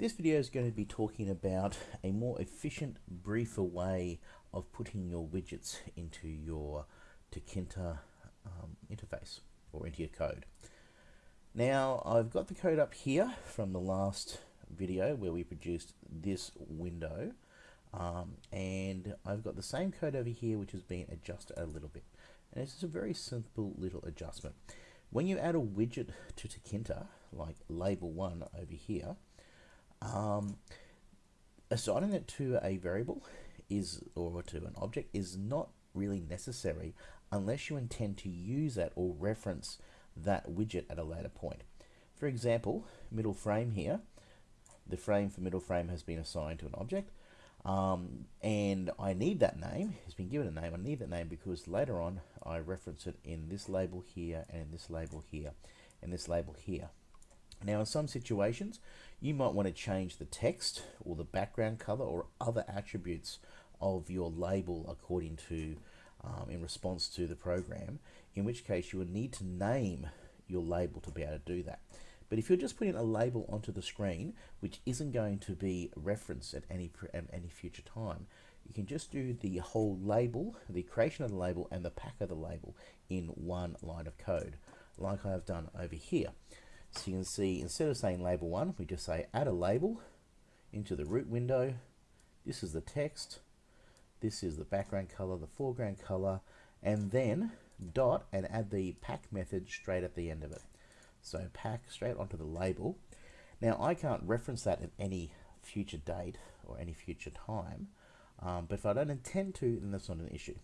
This video is going to be talking about a more efficient, briefer way of putting your widgets into your Tkinter um, interface or into your code. Now I've got the code up here from the last video where we produced this window um, and I've got the same code over here which has been adjusted a little bit and it's just a very simple little adjustment. When you add a widget to Tkinter like label one over here assigning it to a variable is or to an object is not really necessary unless you intend to use that or reference that widget at a later point. For example, middle frame here, the frame for middle frame has been assigned to an object um, and I need that name, it's been given a name, I need that name because later on I reference it in this label here and in this label here and this label here. Now in some situations, you might want to change the text or the background color or other attributes of your label according to, um, in response to the program, in which case you would need to name your label to be able to do that. But if you're just putting a label onto the screen, which isn't going to be referenced at any, at any future time, you can just do the whole label, the creation of the label and the pack of the label in one line of code, like I have done over here. So you can see instead of saying label one, we just say add a label into the root window. This is the text. This is the background color, the foreground color, and then dot and add the pack method straight at the end of it. So pack straight onto the label. Now I can't reference that at any future date or any future time, um, but if I don't intend to, then that's not an issue.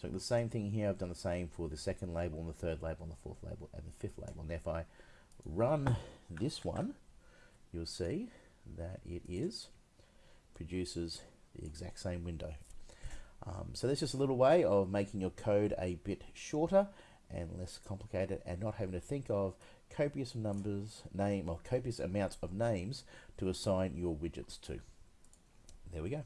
So the same thing here, I've done the same for the second label and the third label and the fourth label and the fifth label. And if I run this one, you'll see that it is produces the exact same window. Um, so that's just a little way of making your code a bit shorter and less complicated and not having to think of copious numbers, name or copious amounts of names to assign your widgets to. There we go.